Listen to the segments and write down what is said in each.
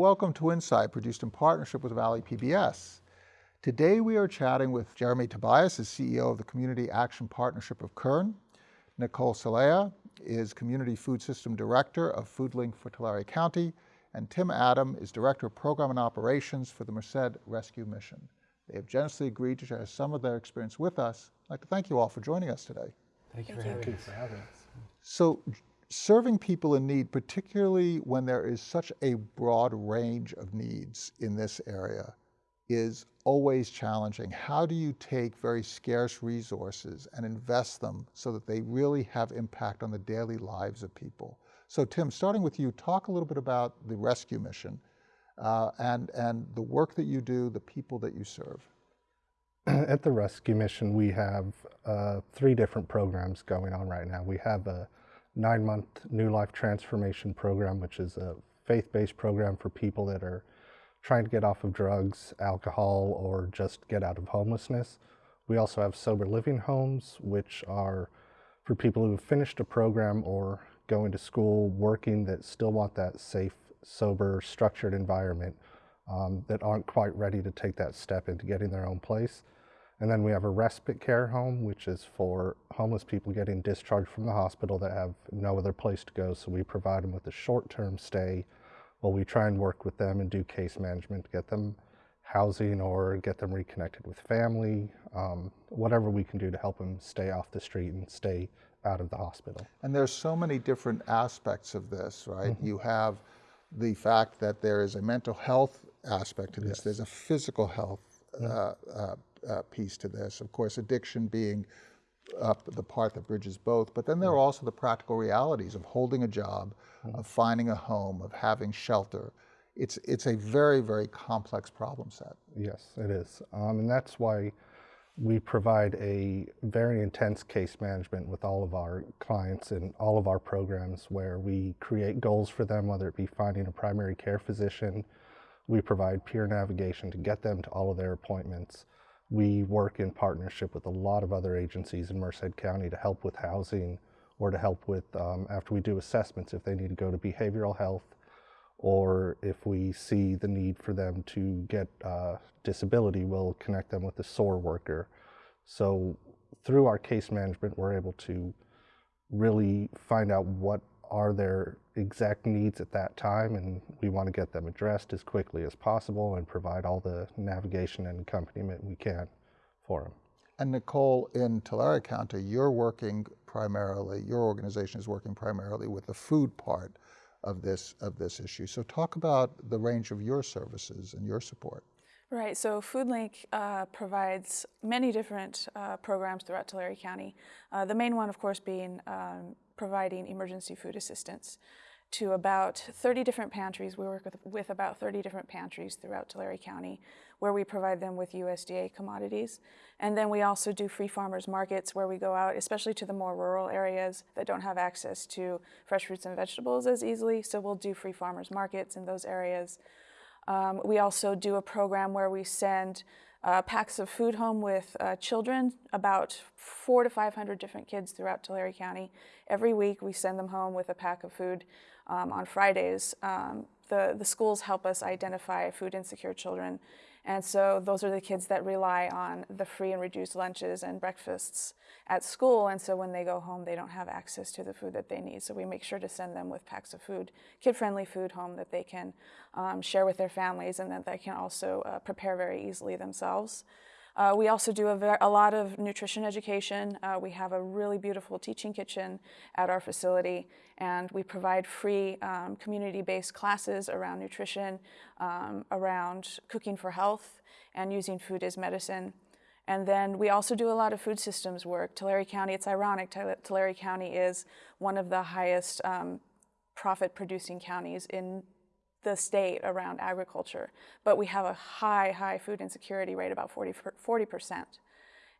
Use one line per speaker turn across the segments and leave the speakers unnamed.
Welcome to Insight, produced in partnership with Valley PBS. Today we are chatting with Jeremy Tobias, the CEO of the Community Action Partnership of Kern. Nicole Celaya is Community Food System Director of FoodLink for Tulare County, and Tim Adam is Director of Program and Operations for the Merced Rescue Mission. They have generously agreed to share some of their experience with us. I'd like to thank you all for joining us today.
Thank you,
Thank
for,
you.
having for having us.
So serving people in need, particularly when there is such a broad range of needs in this area, is always challenging. How do you take very scarce resources and invest them so that they really have impact on the daily lives of people? So Tim, starting with you, talk a little bit about the rescue mission uh, and, and the work that you do, the people that you serve.
At the Rescue Mission, we have uh, three different programs going on right now. We have a nine-month New Life Transformation Program, which is a faith-based program for people that are trying to get off of drugs, alcohol, or just get out of homelessness. We also have sober living homes, which are for people who have finished a program or going to school, working, that still want that safe, sober, structured environment um, that aren't quite ready to take that step into getting their own place. And then we have a respite care home, which is for homeless people getting discharged from the hospital that have no other place to go. So we provide them with a short-term stay while we try and work with them and do case management to get them housing or get them reconnected with family, um, whatever we can do to help them stay off the street and stay out of the hospital.
And there's so many different aspects of this, right?
Mm-hmm.
You have the fact that there is a mental health aspect to this.
Yes.
There's a physical health uh, uh, uh, piece to this. Of course, addiction being uh, the part that bridges both. But then there are also the practical realities of holding a job, of finding a home, of having shelter. It's it's a very very complex problem set.
Yes, it is. Um, and that's why we provide a very intense case management with all of our clients and all of our programs where we create goals for them, whether it be finding a primary care physician. We provide peer navigation to get them to all of their appointments. We work in partnership with a lot of other agencies in Merced County to help with housing or to help with, um, after we do assessments, if they need to go to behavioral health or if we see the need for them to get uh, disability, we'll connect them with a SOAR worker. So through our case management, we're able to really find out what are their exact needs at that time, and we want to get them addressed as quickly as possible and provide all the navigation and accompaniment we can for them.
And Nicole, in Tulare County, you're working primarily, your organization is working primarily with the food part of this, of this issue. So talk about the range of your services and your support.
Right, so FoodLink uh, provides many different uh, programs throughout Tulare County. Uh, the main one, of course, being um, providing emergency food assistance to about 30 different pantries. We work with, with about 30 different pantries throughout Tulare County where we provide them with USDA commodities. And then we also do free farmers markets where we go out, especially to the more rural areas that don't have access to fresh fruits and vegetables as easily. So we'll do free farmers markets in those areas. Um, we also do a program where we send uh, packs of food home with uh, children, about four to 500 different kids throughout Tulare County. Every week we send them home with a pack of food um, on Fridays. Um, the, the schools help us identify food insecure children. And so those are the kids that rely on the free and reduced lunches and breakfasts at school. And so when they go home, they don't have access to the food that they need. So we make sure to send them with packs of food, kid-friendly food home that they can um, share with their families and that they can also uh, prepare very easily themselves. Uh, we also do a, a, lot of nutrition education. Uh, we have a really beautiful teaching kitchen at our facility, and we provide free um, community-based classes around nutrition, um, around cooking for health, and using food as medicine. And then we also do a lot of food systems work. Tulare County, it's ironic, Tulare County is one of the highest um, profit producing counties in the state around agriculture, but we have a high, high food insecurity rate, about 40, 40%.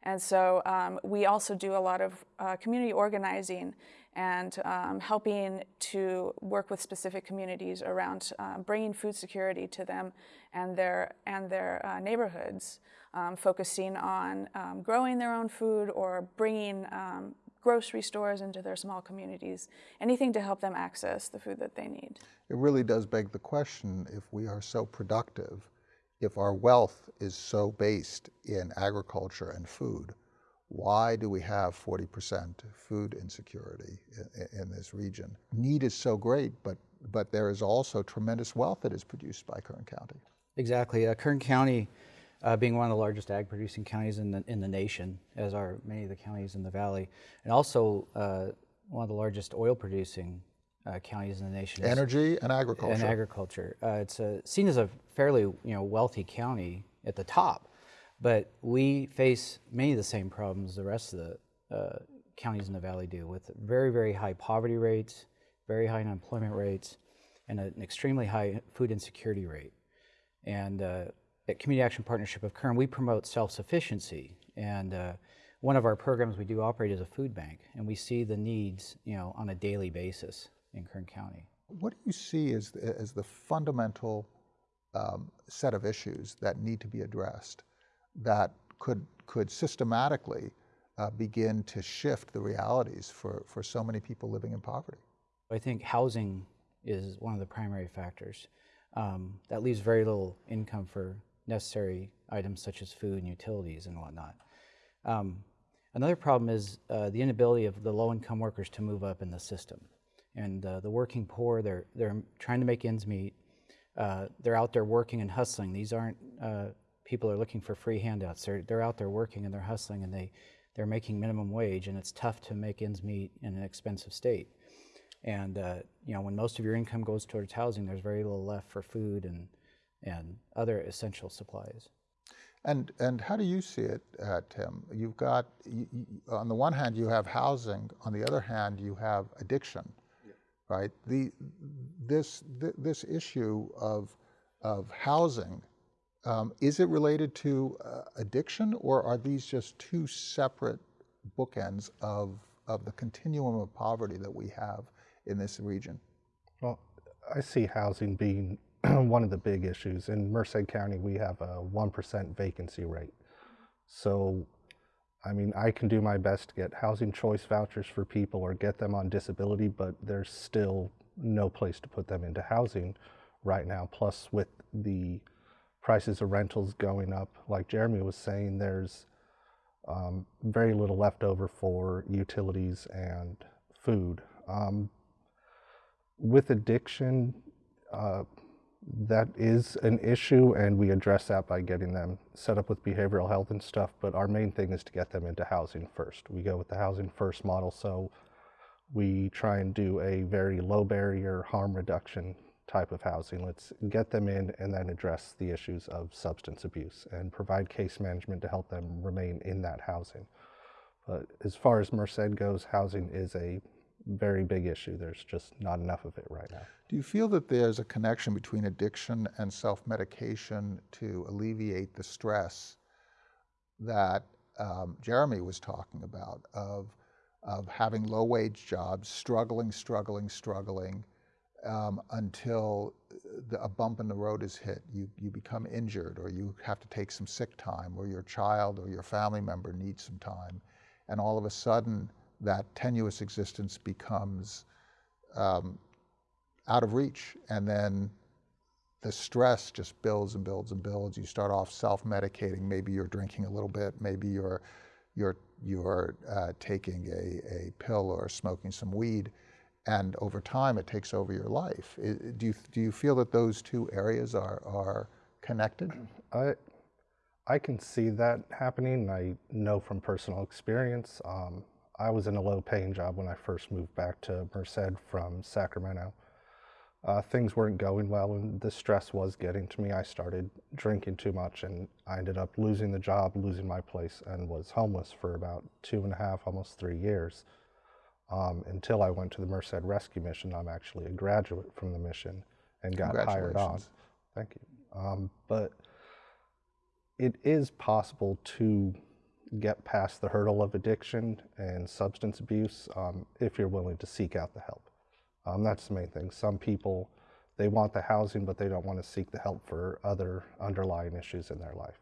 And so um, we also do a lot of uh, community organizing and um, helping to work with specific communities around uh, bringing food security to them and their, and their uh, neighborhoods, um, focusing on um, growing their own food or bringing um, grocery stores into their small communities, anything to help them access the food that they need.
It really does beg the question if we are so productive, if our wealth is so based in agriculture and food, why do we have 40% food insecurity in, in, this region? Need is so great, but, but there is also tremendous wealth that is produced by Kern County.
Exactly. Uh, Kern County, uh, being one of the largest ag producing counties in the, in the nation, as are many of the counties in the valley, and also uh, one of the largest oil producing uh, counties in the nation.
Energy and agriculture.
And agriculture. Uh, it's seen as a fairly you know, wealthy county at the top. But we face many of the same problems the rest of the uh, counties in the valley do with very, very high poverty rates, very high unemployment rates, and an extremely high food insecurity rate. And uh, at Community Action Partnership of Kern, we promote self-sufficiency. And uh, one of our programs we do operate is a food bank, and we see the needs, you know, on a daily basis in Kern County.
What do you see as, as the fundamental um, set of issues that need to be addressed that could, could systematically uh, begin to shift the realities for, for so many people living in poverty?
I think housing is one of the primary factors. Um, that leaves very little income for necessary items such as food and utilities and whatnot. Um, another problem is uh, the inability of the low-income workers to move up in the system. And uh, the working poor, they're, they're trying to make ends meet. Uh, they're out there working and hustling. These aren't uh, people are looking for free handouts. They're, they're out there working and they're hustling and they, they're making minimum wage and it's tough to make ends meet in an expensive state. And uh, you know, when most of your income goes towards housing, there's very little left for food and, and other essential supplies.
And, and how do you see it, uh, Tim? You've got, you, you, on the one hand, you have housing. On the other hand, you have addiction, yeah. right? The, this, th this issue of, of housing um, is it related to uh, addiction, or are these just two separate bookends of, of the continuum of poverty that we have in this region?
Well, I see housing being one of the big issues. In Merced County, we have a 1% vacancy rate. So, I mean, I can do my best to get housing choice vouchers for people or get them on disability, but there's still no place to put them into housing right now. Plus, with the prices of rentals going up. Like Jeremy was saying, there's um, very little left over for utilities and food. Um, with addiction, uh, that is an issue, and we address that by getting them set up with behavioral health and stuff. But our main thing is to get them into housing first. We go with the housing first model, so we try and do a very low barrier harm reduction type of housing. Let's get them in and then address the issues of substance abuse and provide case management to help them remain in that housing. But as far as Merced goes, housing is a very big issue. There's just not enough of it right now.
Do you feel that there's a connection between addiction and self-medication to alleviate the stress that um, Jeremy was talking about of, of having low-wage jobs, struggling, struggling, struggling, um, until the, a bump in the road is hit. You, you become injured or you have to take some sick time or your child or your family member needs some time. And all of a sudden, that tenuous existence becomes um, out of reach. And then the stress just builds and builds and builds. You start off self-medicating. Maybe you're drinking a little bit. Maybe you're, you're, you're uh, taking a, a pill or smoking some weed and over time it takes over your life. do, you, do you feel that those two areas are, are connected?
I, I can see that happening. I know from personal experience. Um, I was in a low paying job when I first moved back to Merced from Sacramento. Uh, things weren't going well and the stress was getting to me. I started drinking too much and I ended up losing the job, losing my place, and was homeless for about two and a half, almost three years um, until I went to the Merced Rescue Mission. I'm actually a graduate from the mission and got hired on. Thank you. Um, but it is possible to get past the hurdle of addiction and substance abuse um, if you're willing to seek out the help. Um, that's the main thing. Some people, they want the housing, but they don't want to seek the help for other underlying issues in their life.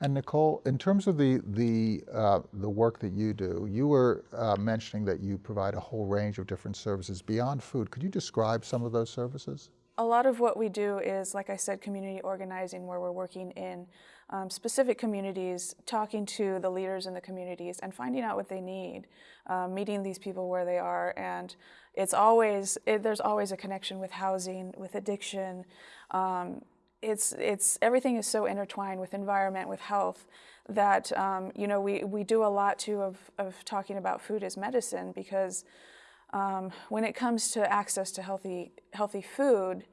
And Nicole, in terms of the the uh, the work that you do, you were uh, mentioning that you provide a whole range of different services beyond food. Could you describe some of those services?
A lot of what we do is, like I said, community organizing, where we're working in um, specific communities, talking to the leaders in the communities, and finding out what they need, um, meeting these people where they are, and it's always it, there's always a connection with housing, with addiction. Um, it's it's everything is so intertwined with environment, with health, that um, you know we we do a lot too of of talking about food as medicine because um, when it comes to access to healthy healthy food,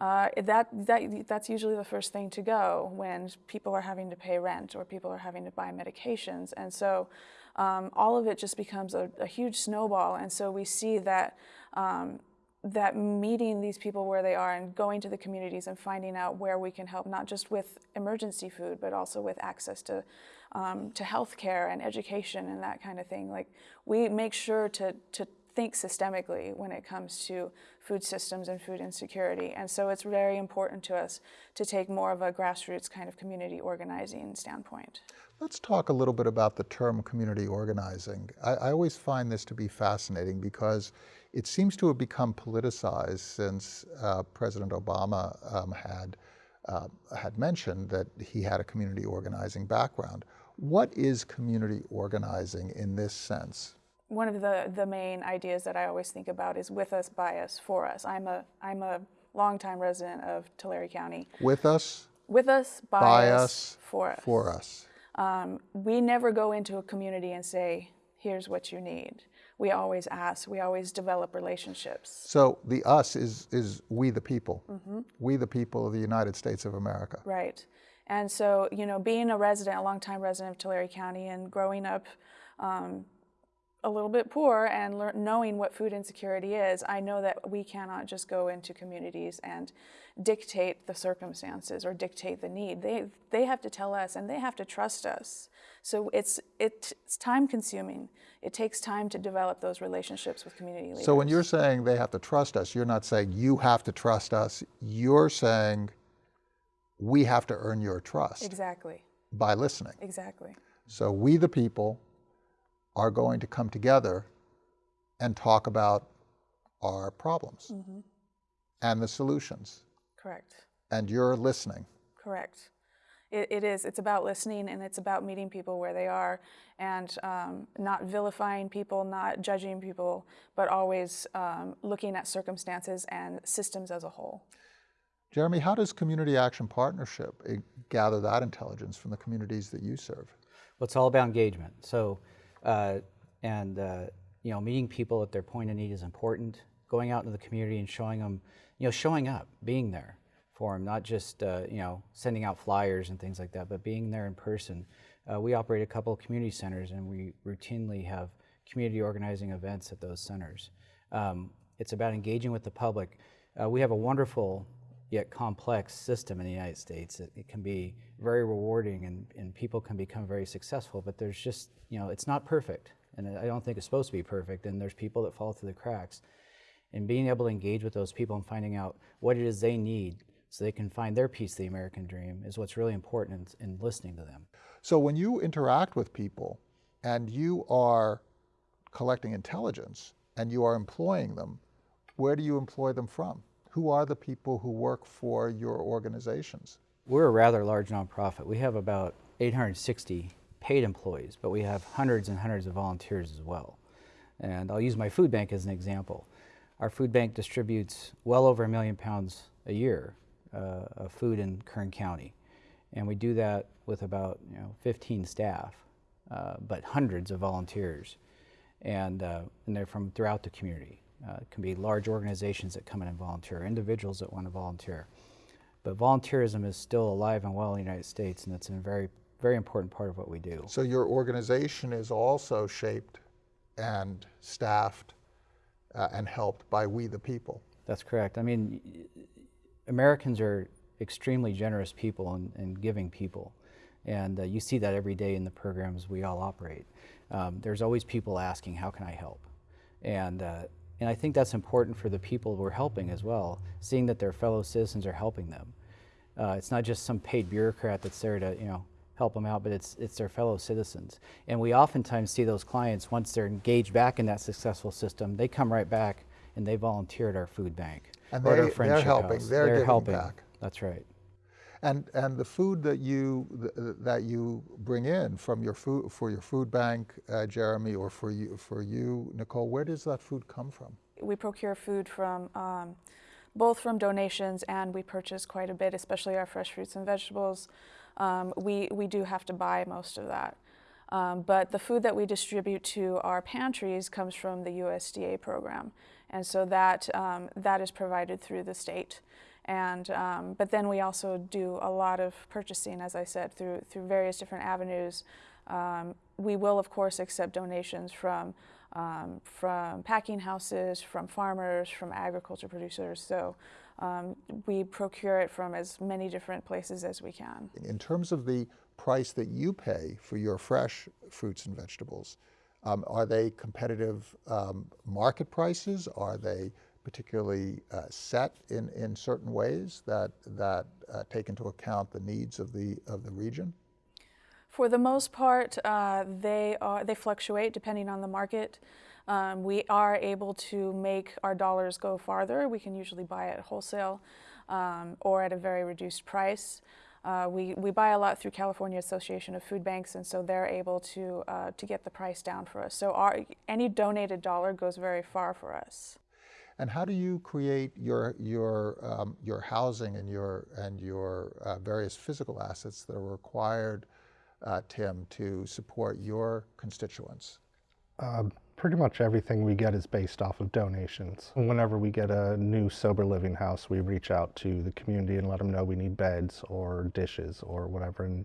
uh, that that that's usually the first thing to go when people are having to pay rent or people are having to buy medications, and so um, all of it just becomes a, a, huge snowball. And so we see that. Um, that meeting these people where they are and going to the communities and finding out where we can help, not just with emergency food, but also with access to um, to health care and education and that kind of thing. Like we make sure to to think systemically when it comes to food systems and food insecurity. And so it's very important to us to take more of a grassroots kind of community organizing standpoint.
Let's talk a little bit about the term community organizing. I, I always find this to be fascinating because it seems to have become politicized since uh, President Obama um, had, uh, had mentioned that he had a community organizing background. What is community organizing in this sense?
One of the, the main ideas that I always think about is with us, by us, for us. I'm a, I'm a longtime resident of Tulare County.
With us?
With us, by,
by
us,
us,
for us.
For us.
Um, we never go into a community and say, here's what you need we always ask, we always develop relationships.
So the us is, is we the people, mm-hmm. we the people of the United States of America.
Right. And so, you know, being a resident, a longtime resident of Tulare County and growing up um, a little bit poor and knowing what food insecurity is, I know that we cannot just go into communities and dictate the circumstances or dictate the need. They, they have to tell us and they have to trust us. So it's, it's time consuming. It takes time to develop those relationships with community leaders.
So when you're saying they have to trust us, you're not saying you have to trust us. You're saying we have to earn your trust.
Exactly.
By listening.
Exactly.
So we, the people, are going to come together and talk about our problems mm-hmm. and the solutions.
Correct.
And you're listening.
Correct. It, it is. It's about listening and it's about meeting people where they are and um, not vilifying people, not judging people, but always um, looking at circumstances and systems as a whole.
Jeremy, how does Community Action Partnership eh, gather that intelligence from the communities that you serve?
Well, it's all about engagement. So uh, and uh, you know, meeting people at their point of need is important. Going out into the community and showing them, you know, showing up, being there for them, not just uh, you know sending out flyers and things like that, but being there in person. Uh, we operate a couple of community centers, and we routinely have community organizing events at those centers. Um, it's about engaging with the public. Uh, we have a wonderful yet complex system in the United States. It, it, can be very rewarding and, and people can become very successful, but there's just, you know, it's not perfect. And I don't think it's supposed to be perfect. And there's people that fall through the cracks. And being able to engage with those people and finding out what it is they need so they can find their piece of the American dream is what's really important in, in listening to them.
So when you interact with people and you are collecting intelligence and you are employing them, where do you employ them from? Who are the people who work for your organizations?
We're a rather large nonprofit. We have about 860 paid employees, but we have hundreds and hundreds of volunteers as well. And I'll use my food bank as an example. Our food bank distributes well over a million pounds a year uh, of food in Kern County. And we do that with about you know, 15 staff, uh, but hundreds of volunteers. And, uh, and they're from throughout the community. Uh, it can be large organizations that come in and volunteer, individuals that want to volunteer. But volunteerism is still alive and well in the United States, and it's a very, very important part of what we do.
So your organization is also shaped and staffed uh, and helped by we the people.
That's correct. I mean, Americans are extremely generous people and, and giving people. And uh, you see that every day in the programs we all operate. Um, there's always people asking, how can I help? And uh, and I think that's important for the people we're helping as well, seeing that their fellow citizens are helping them. Uh, it's not just some paid bureaucrat that's there to, you know, help them out, but it's it's their fellow citizens. And we oftentimes see those clients once they're engaged back in that successful system, they come right back and they volunteer at our food bank
And
or at our
they- they're helping,
house.
they're giving
helping.
back.
That's right.
And, and the food that you, th- that you bring in from your food, for your food bank, uh, Jeremy, or for you, for you, Nicole, where does that food come from?
We procure food from um, both from donations and we purchase quite a bit, especially our fresh fruits and vegetables. Um, we, we do have to buy most of that. Um, but the food that we distribute to our pantries comes from the USDA program. And so that, um, that is provided through the state. And, um, but then we also do a lot of purchasing, as I said, through, through various different avenues. Um, we will, of course, accept donations from, um, from packing houses, from farmers, from agriculture producers. So um, we procure it from as many different places as we can.
In terms of the price that you pay for your fresh fruits and vegetables, um, are they competitive um, market prices? Are they particularly uh, set in, in certain ways that, that uh, take into account the needs of the, of the region?
For the most part, uh, they are they fluctuate depending on the market. Um, we are able to make our dollars go farther. We can usually buy at wholesale um, or at a very reduced price. Uh, we, we buy a lot through California Association of Food Banks, and so they're able to uh, to get the price down for us. So our any donated dollar goes very far for us.
And how do you create your your um, your housing and your and your uh, various physical assets that are required, uh, Tim, to support your constituents?
Uh, pretty much everything we get is based off of donations. Whenever we get a new sober living house, we reach out to the community and let them know we need beds or dishes or whatever. And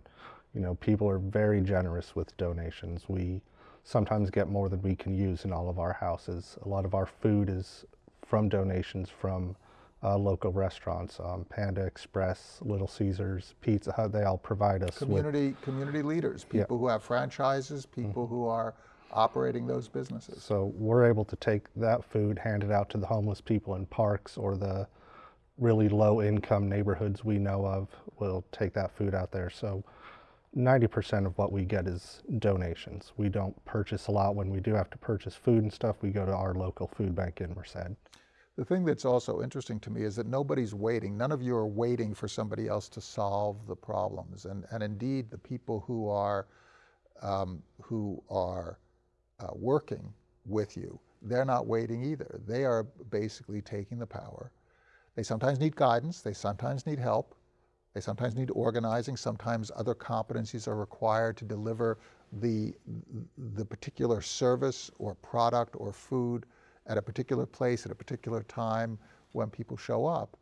you know, people are very generous with donations. We sometimes get more than we can use in all of our houses. A lot of our food is from donations from uh, local restaurants, um, Panda Express, Little Caesars, Pizza Hut. They all provide us with
Community community leaders, people who have franchises, people who are operating those businesses.
So we're able to take that food, hand it out to the homeless people in parks or the really low income neighborhoods we know of. We'll take that food out there. So 90% of what we get is donations. We don't purchase a lot. When we do have to purchase food and stuff, we go to our local food bank in Merced.
The thing that's also interesting to me is that nobody's waiting. None of you are waiting for somebody else to solve the problems. And, and indeed, the people who are, um, who are uh, working with you, they're not waiting either. They are basically taking the power. They sometimes need guidance, they sometimes need help, they sometimes need organizing, sometimes other competencies are required to deliver the, the particular service or product or food at a particular place at a particular time when people show up.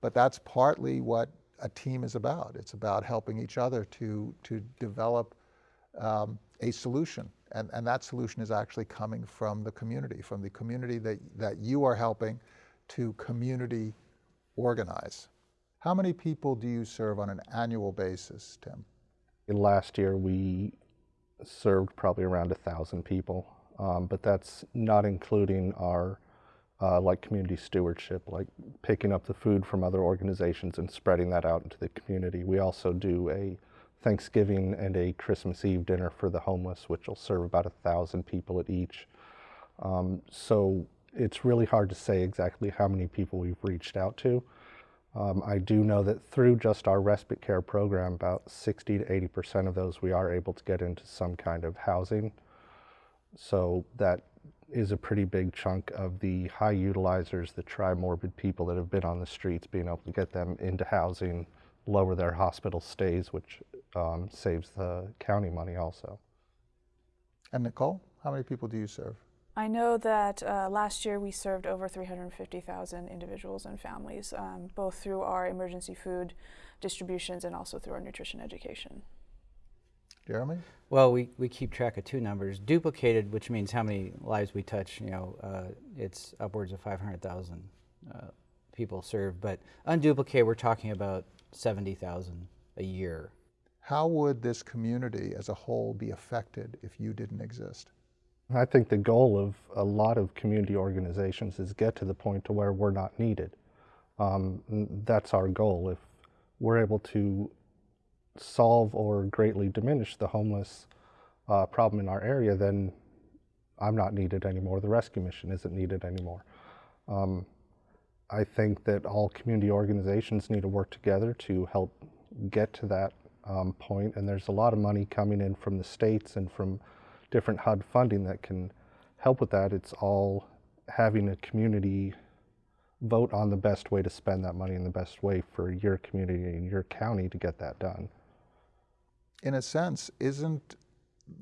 But that's partly what a team is about. It's about helping each other to, to develop um, a solution. And, and that solution is actually coming from the community, from the community that, that you are helping to community organize. How many people do you serve on an annual basis, Tim?
Last year we served probably around a thousand people, um, but that's not including our uh, like community stewardship, like picking up the food from other organizations and spreading that out into the community. We also do a Thanksgiving and a Christmas Eve dinner for the homeless, which will serve about a thousand people at each. Um, so it's really hard to say exactly how many people we've reached out to. Um, I do know that through just our respite care program, about 60 to 80 percent of those we are able to get into some kind of housing. So that is a pretty big chunk of the high utilizers, the tri-morbid people that have been on the streets, being able to get them into housing, lower their hospital stays, which um, saves the county money also.
And Nicole, how many people do you serve?
I know that uh, last year we served over 350,000 individuals and families, um, both through our emergency food distributions and also through our nutrition education.
Jeremy?
Well, we, we keep track of two numbers. Duplicated, which means how many lives we touch, you know, uh, it's upwards of 500,000 uh, people served. But unduplicated, we're talking about 70,000 a year.
How would this community as a whole be affected if you didn't exist?
I think the goal of a lot of community organizations is get to the point to where we're not needed. Um, that's our goal. If we're able to solve or greatly diminish the homeless uh, problem in our area, then I'm not needed anymore. The rescue mission isn't needed anymore. Um, I think that all community organizations need to work together to help get to that um, point, and there's a lot of money coming in from the states and from different HUD funding that can help with that. It's all having a community vote on the best way to spend that money and the best way for your community and your county to get that done.
In a sense, isn't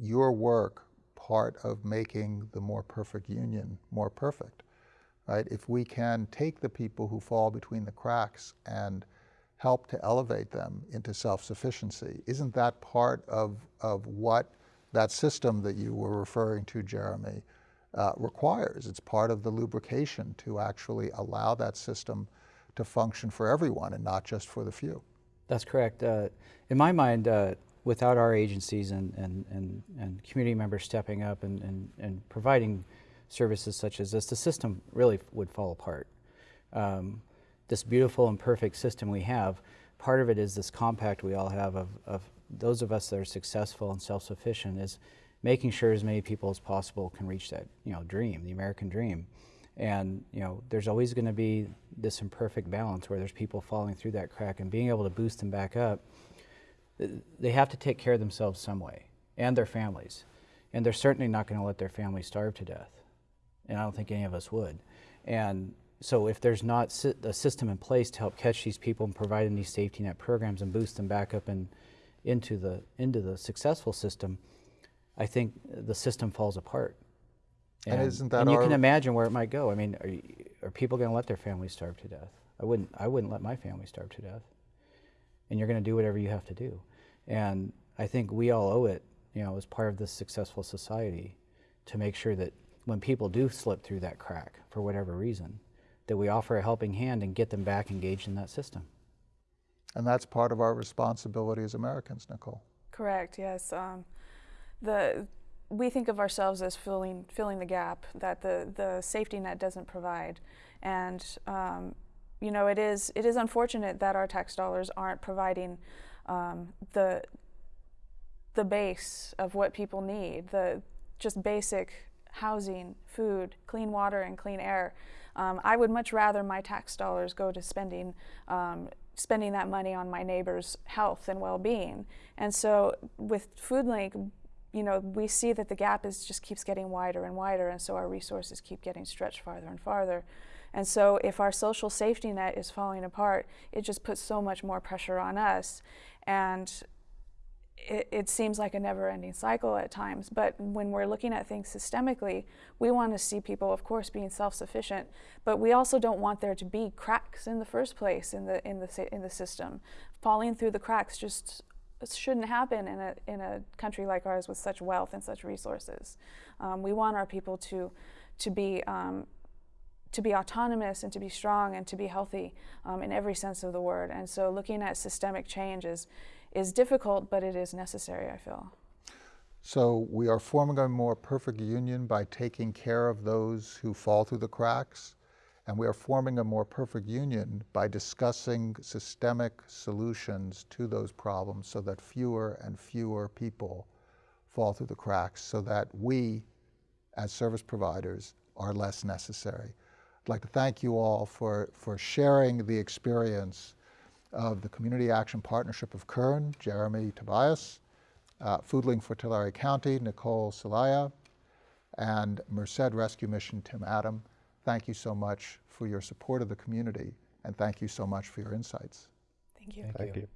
your work part of making the more perfect union more perfect? Right? If we can take the people who fall between the cracks and help to elevate them into self-sufficiency, isn't that part of, of what that system that you were referring to, Jeremy, uh, requires? It's part of the lubrication to actually allow that system to function for everyone and not just for the few.
That's correct. Uh, in my mind, uh, without our agencies and, and, and, and community members stepping up and, and, and providing services such as this, the system really would fall apart. Um, this beautiful and perfect system we have, part of it is this compact we all have of, of those of us that are successful and self-sufficient is making sure as many people as possible can reach that you know dream, the American dream. And you know, there's always going to be this imperfect balance where there's people falling through that crack, and being able to boost them back up. They have to take care of themselves some way, and their families, and they're certainly not going to let their families starve to death. And I don't think any of us would. And so, if there's not a system in place to help catch these people and provide them these safety net programs and boost them back up and into the into the successful system, I think the system falls apart.
And, and isn't that
and you can imagine where it might go. I mean, are, you, are people going to let their families starve to death? I wouldn't. I wouldn't let my family starve to death. And you're going to do whatever you have to do. And I think we all owe it, you know, as part of this successful society, to make sure that when people do slip through that crack for whatever reason, that we offer a helping hand and get them back engaged in that system.
And that's part of our responsibility as Americans, Nicole.
Correct. Yes. Um, the we think of ourselves as filling filling the gap that the the safety net doesn't provide, and um, you know it is it is unfortunate that our tax dollars aren't providing um, the the base of what people need the just basic housing, food, clean water, and clean air. Um, I would much rather my tax dollars go to spending um, spending that money on my neighbor's health and well-being. And so with FoodLink, you know, we see that the gap is just keeps getting wider and wider, and so our resources keep getting stretched farther and farther. And so if our social safety net is falling apart, it just puts so much more pressure on us. And it, it, seems like a never-ending cycle at times, but when we're looking at things systemically, we want to see people, of course, being self-sufficient, but we also don't want there to be cracks in the first place in the in the in the system. Falling through the cracks just shouldn't happen in a in a country like ours with such wealth and such resources. Um, we want our people to to be um, to be autonomous and to be strong and to be healthy um, in every sense of the word. And so, looking at systemic change is is difficult, but it is necessary, I feel.
So we are forming a more perfect union by taking care of those who fall through the cracks, and we are forming a more perfect union by discussing systemic solutions to those problems so that fewer and fewer people fall through the cracks so that we, as service providers, are less necessary. I'd like to thank you all for, for sharing the experience of the Community Action Partnership of Kern, Jeremy Tobias, uh, FoodLink for Tulare County, Nicole Celaya, and Merced Rescue Mission, Tim Adam. Thank you so much for your support of the community, and thank you so much for your insights.
Thank you.
Thank, thank you. you.